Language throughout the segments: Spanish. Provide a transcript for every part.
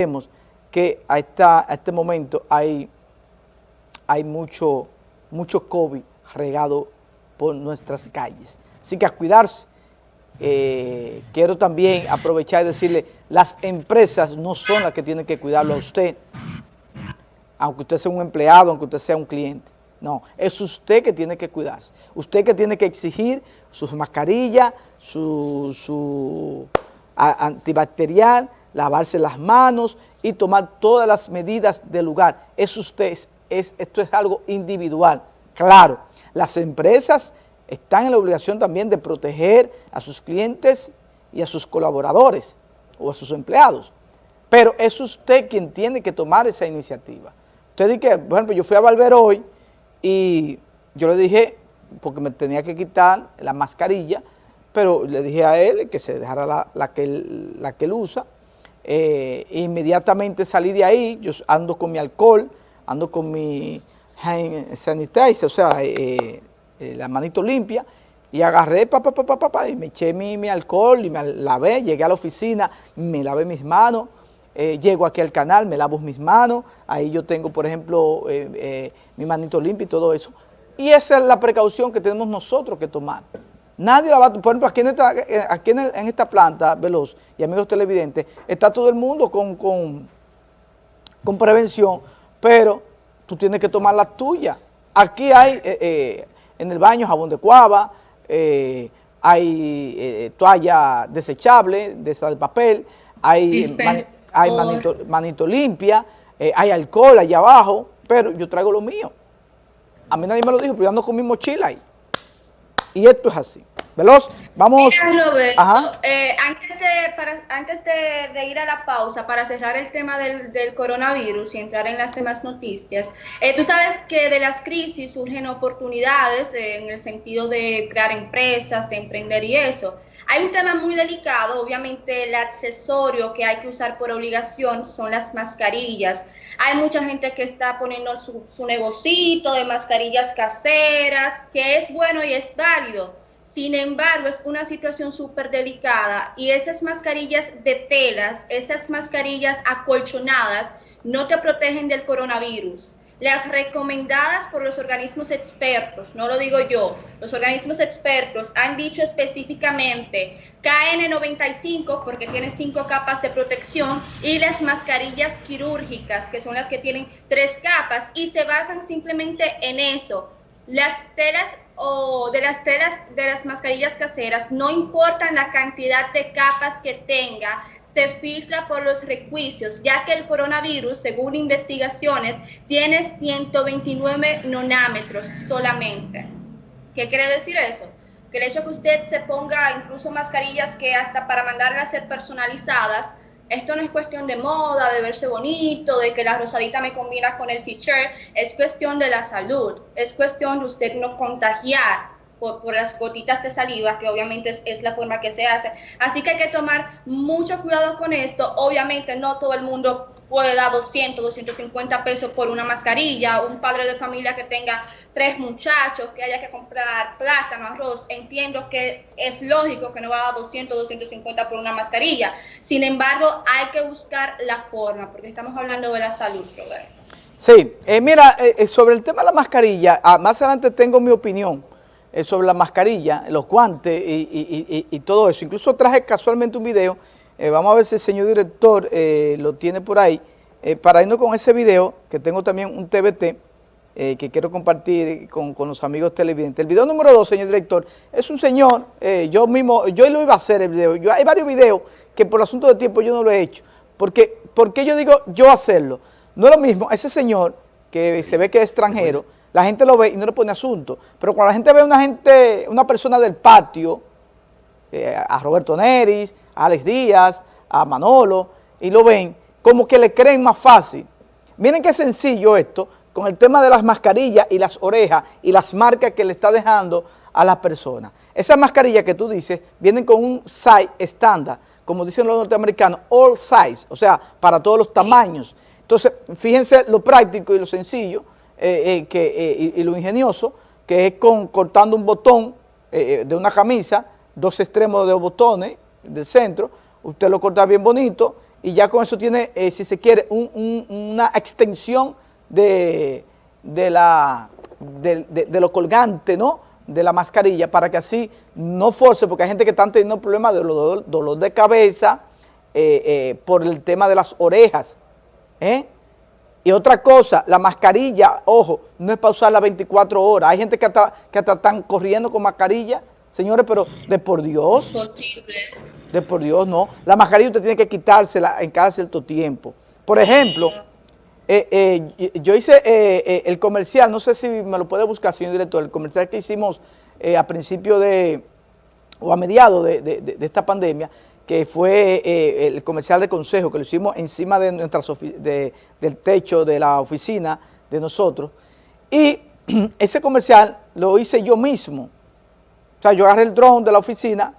Vemos que a, esta, a este momento hay, hay mucho, mucho COVID regado por nuestras calles. Así que a cuidarse. Eh, quiero también aprovechar y decirle, las empresas no son las que tienen que cuidarlo a usted, aunque usted sea un empleado, aunque usted sea un cliente. No, es usted que tiene que cuidarse. Usted que tiene que exigir sus mascarillas, su, su antibacterial, lavarse las manos y tomar todas las medidas del lugar. Es usted, es, esto es algo individual. Claro, las empresas están en la obligación también de proteger a sus clientes y a sus colaboradores o a sus empleados, pero es usted quien tiene que tomar esa iniciativa. Usted dice que, por ejemplo, yo fui a Valver hoy y yo le dije, porque me tenía que quitar la mascarilla, pero le dije a él que se dejara la que él usa, eh, inmediatamente salí de ahí, yo ando con mi alcohol, ando con mi hand sanitizer, o sea, eh, eh, la manito limpia, y agarré, pa, pa, pa, pa, y me eché mi, mi, alcohol y me lavé, llegué a la oficina, me lavé mis manos, llego aquí al canal, me lavo mis manos, ahí yo tengo, por ejemplo, mi manito limpia y todo eso. Y esa es la precaución que tenemos nosotros que tomar. Nadie la va a... Por ejemplo, aquí en esta, eh, aquí en, el, en esta planta, Veloz, y amigos televidentes, está todo el mundo con, con, con prevención, pero tú tienes que tomar la tuya. Aquí hay eh, eh, en el baño jabón de cuava, eh, hay toalla desechable, de esa de papel, hay, man, hay manito, manito limpia, hay alcohol allá abajo, pero yo traigo lo mío. A mí nadie me lo dijo, pero yo ando con mi mochila ahí. Y esto es así. Veloz, vamos. Mira, Roberto, eh, antes, de, para, antes de, de, ir a la pausa, para cerrar el tema del, del coronavirus y entrar en las demás noticias, eh, tú sabes que de las crisis surgen oportunidades eh, en el sentido de crear empresas, de emprender y eso. Hay un tema muy delicado, obviamente el accesorio que hay que usar por obligación son las mascarillas. Hay mucha gente que está poniendo su, su negocito de mascarillas caseras, que es bueno y es válido sin embargo, es una situación súper delicada y esas mascarillas de telas, esas mascarillas acolchonadas, no te protegen del coronavirus. Las recomendadas por los organismos expertos, no lo digo yo, los organismos expertos han dicho específicamente KN95 porque tiene cinco capas de protección y las mascarillas quirúrgicas que son las que tienen tres capas y se basan simplemente en eso. Las telas o de las telas de las mascarillas caseras, no importa la cantidad de capas que tenga, se filtra por los requisitos, ya que el coronavirus, según investigaciones, tiene 129 nanómetros solamente. ¿Qué quiere decir eso? Que el hecho que usted se ponga incluso mascarillas que hasta para mandarlas a ser personalizadas, esto no es cuestión de moda, de verse bonito, de que la rosadita me combina con el t-shirt, es cuestión de la salud, es cuestión de usted no contagiar por, por, las gotitas de saliva, que obviamente es, es, la forma que se hace. Así que hay que tomar mucho cuidado con esto. Obviamente no todo el mundo puede dar 200, 250 pesos por una mascarilla. Un padre de familia que tenga tres muchachos, que haya que comprar plátano, arroz. Entiendo que es lógico que no va a dar 200, 250 por una mascarilla. Sin embargo, hay que buscar la forma, porque estamos hablando de la salud, Robert. Sí, eh, mira, eh, sobre el tema de la mascarilla, ah, más adelante tengo mi opinión eh, sobre la mascarilla, los guantes y, y, y, todo eso. Incluso traje casualmente un video, eh, vamos a ver si el señor director eh, lo tiene por ahí, eh, para irnos con ese video, que tengo también un TBT, que quiero compartir con, con, los amigos televidentes. El video número dos, señor director, es un señor, yo mismo, yo lo iba a hacer el video, yo, hay varios videos que por asunto de tiempo yo no lo he hecho, porque, porque yo digo yo hacerlo, no es lo mismo, ese señor que se ve que es extranjero, la gente lo ve y no le pone asunto. Pero cuando la gente ve a una gente, una persona del patio, eh, a Roberto Neris, Alex Díaz, a Manolo, y lo ven, como que le creen más fácil. Miren qué sencillo esto, con el tema de las mascarillas y las orejas y las marcas que le está dejando a las personas. Esas mascarillas que tú dices vienen con un size estándar, como dicen los norteamericanos, all size, o sea, para todos los tamaños. Entonces, fíjense lo práctico y lo sencillo, eh, eh, que, eh, y, y, lo ingenioso, que es con, cortando un botón de una camisa, dos extremos de botones del centro, usted lo corta bien bonito y ya con eso tiene, eh, si se quiere, una extensión de, la, de, lo colgante, ¿no?, de la mascarilla, para que así no force, porque hay gente que está teniendo problemas de dolor, de cabeza eh, eh, por el tema de las orejas. Y otra cosa, la mascarilla, ojo, no es para usarla 24 horas. Hay gente que hasta, que están corriendo con mascarilla. Señores, pero de por Dios. Posible. De por Dios, no. La mascarilla usted tiene que quitársela en cada cierto tiempo. Por ejemplo, eh, eh, yo hice eh, el comercial, no sé si me lo puede buscar, señor director, el comercial que hicimos a principio de, o a mediados de esta pandemia, que fue el comercial de consejo, que lo hicimos encima de nuestras del techo de la oficina de nosotros. Y ese comercial lo hice yo mismo. O sea, yo agarré el drone de la oficina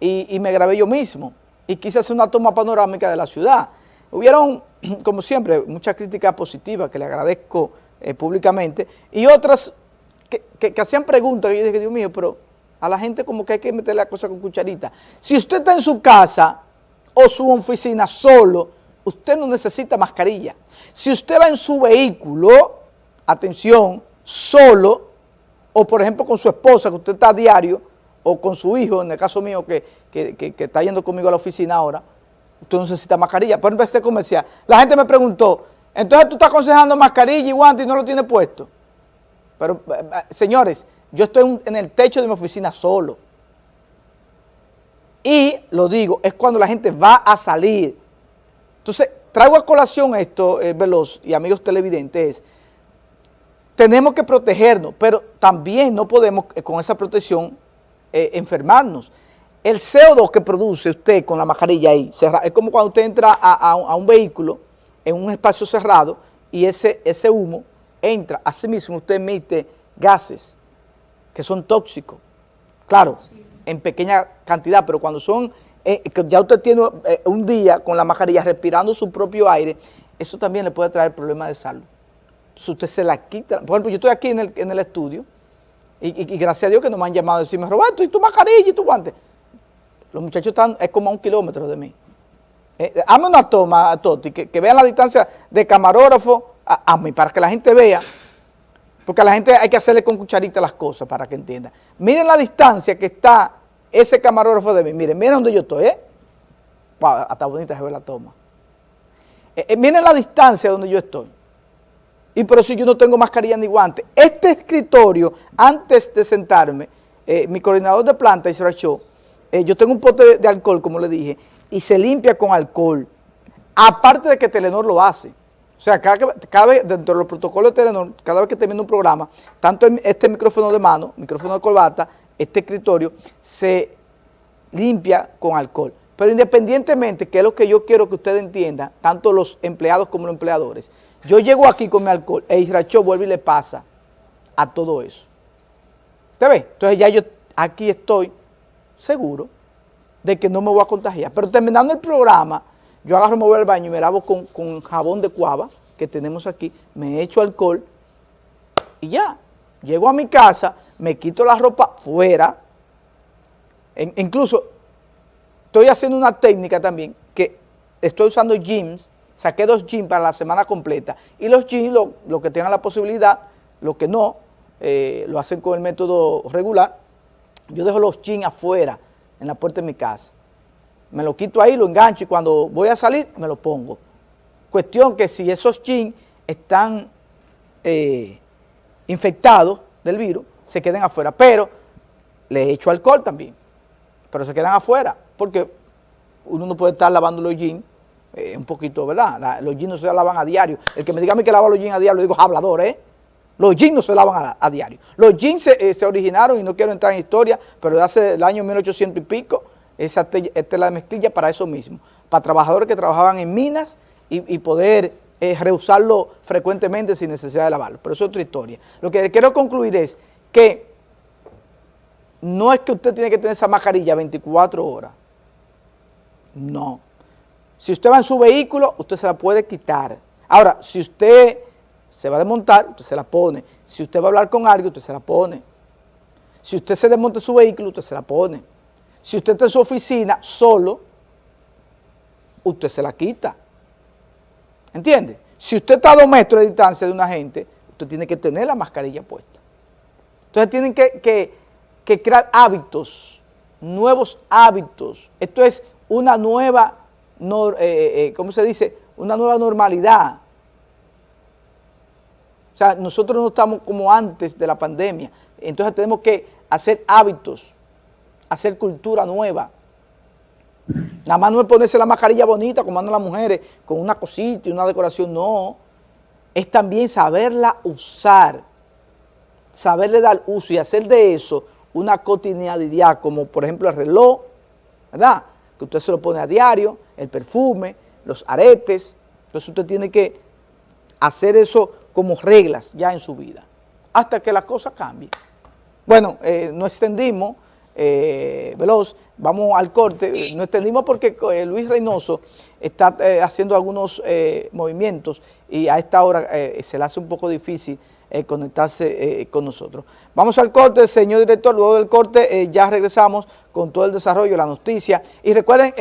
y, me grabé yo mismo. Y quise hacer una toma panorámica de la ciudad. Hubieron, como siempre, muchas críticas positivas que le agradezco eh, públicamente y otras que, que, hacían preguntas. Y yo dije, Dios mío, pero a la gente como que hay que meter la cosa con cucharita. Si usted está en su casa o su oficina solo, usted no necesita mascarilla. Si usted va en su vehículo, atención, solo, o por ejemplo con su esposa, que usted está a diario, o con su hijo, en el caso mío que, está yendo conmigo a la oficina ahora, usted no necesita mascarilla. Por ejemplo, este comercial, la gente me preguntó, entonces tú estás aconsejando mascarilla y guante y no lo tiene puesto. Pero, eh, eh, señores, yo estoy en el techo de mi oficina solo. Y, lo digo, es cuando la gente va a salir. Entonces, traigo a colación esto, eh, Veloz y amigos televidentes, tenemos que protegernos, pero también no podemos eh, con esa protección eh, enfermarnos. El CO2 que produce usted con la mascarilla ahí, es como cuando usted entra a, un vehículo en un espacio cerrado y ese, ese humo entra, así mismo usted emite gases que son tóxicos. Claro, en pequeña cantidad, pero cuando son, eh, ya usted tiene un día con la mascarilla respirando su propio aire, eso también le puede traer problemas de salud. Si usted se la quita, por ejemplo, yo estoy aquí en el, estudio y, gracias a Dios que no me han llamado a decirme, Roberto, ¿y tu mascarilla y tu guante? Los muchachos están, es como a un kilómetro de mí. Eh, una toma, Toti, que, que, vean la distancia de camarógrafo a, mí, para que la gente vea porque a la gente hay que hacerle con cucharita las cosas para que entienda. Miren la distancia que está ese camarógrafo de mí. Miren, miren donde yo estoy, ¿eh? Hasta bonita se ve la toma. Eh, eh, miren la distancia donde yo estoy. Y por eso yo no tengo mascarilla ni guante. Este escritorio, antes de sentarme, eh, mi coordinador de planta, Israel Show, yo tengo un pote de alcohol, como le dije, y se limpia con alcohol. Aparte de que Telenor lo hace. O sea, cada, vez, dentro de los protocolos de Telenor, cada vez que termina un programa, tanto este micrófono de mano, micrófono de corbata, este escritorio, se limpia con alcohol. Pero independientemente, que es lo que yo quiero que ustedes entiendan, tanto los empleados como los empleadores, yo llego aquí con mi alcohol e Isracho vuelve y le pasa a todo eso. ¿Te ve? Entonces ya yo aquí estoy seguro de que no me voy a contagiar. Pero terminando el programa, yo agarro, me voy al baño y me lavo con, jabón de cuava que tenemos aquí, me echo alcohol y ya. Llego a mi casa, me quito la ropa fuera, incluso estoy haciendo una técnica también, que estoy usando jeans, saqué dos jeans para la semana completa, y los jeans, lo, que tengan la posibilidad, lo que no, eh, lo hacen con el método regular, yo dejo los jeans afuera, en la puerta de mi casa. Me lo quito ahí, lo engancho y cuando voy a salir me lo pongo. Cuestión que si esos jeans están eh, infectados del virus, se queden afuera, pero le echo alcohol también, pero se quedan afuera, porque uno no puede estar lavando los jeans eh, un poquito, ¿verdad? los jeans no se lavan a diario. El que me diga a mí que lava los jeans a diario, lo digo hablador, ¿eh? Los jeans no se lavan a, diario. Los jeans se, eh, se, originaron, y no quiero entrar en historia, pero hace el año 1800 y pico, esa tela de mezclilla para eso mismo, para trabajadores que trabajaban en minas y, poder eh, reusarlo frecuentemente sin necesidad de lavarlo. Pero eso es otra historia. Lo que quiero concluir es que no es que usted tiene que tener esa mascarilla 24 horas. No. Si usted va en su vehículo, usted se la puede quitar. Ahora, si usted se va a desmontar, usted se la pone. Si usted va a hablar con alguien, usted se la pone. Si usted se desmonta su vehículo, usted se la pone. Si usted está en su oficina solo, usted se la quita. ¿Entiende? Si usted está a dos metros de distancia de una gente, usted tiene que tener la mascarilla puesta. Entonces tienen que, crear hábitos, nuevos hábitos. Esto es una nueva, eh, eh, eh, ¿cómo se dice? Una nueva normalidad. O sea, nosotros no estamos como antes de la pandemia. Entonces tenemos que hacer hábitos, hacer cultura nueva. Nada más no es ponerse la mascarilla bonita como andan las mujeres, con una cosita y una decoración, no. Es también saberla usar, saberle dar uso y hacer de eso una cotidianidad, como por ejemplo el reloj, ¿verdad? Que usted se lo pone a diario, el perfume, los aretes. Entonces usted tiene que hacer eso como reglas ya en su vida, hasta que la cosa cambie. Bueno, eh, nos extendimos, eh, veloz, vamos al corte, nos extendimos porque eh, Luis Reynoso está haciendo algunos movimientos y a esta hora se le hace un poco difícil conectarse con nosotros. Vamos al corte, señor director, luego del corte ya regresamos con todo el desarrollo, de la noticia. Y recuerden,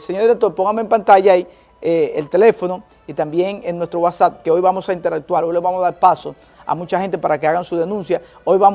señor director, póngame en pantalla ahí el teléfono y también en nuestro WhatsApp, que hoy vamos a interactuar, hoy le vamos a dar paso a mucha gente para que hagan su denuncia. Hoy vamos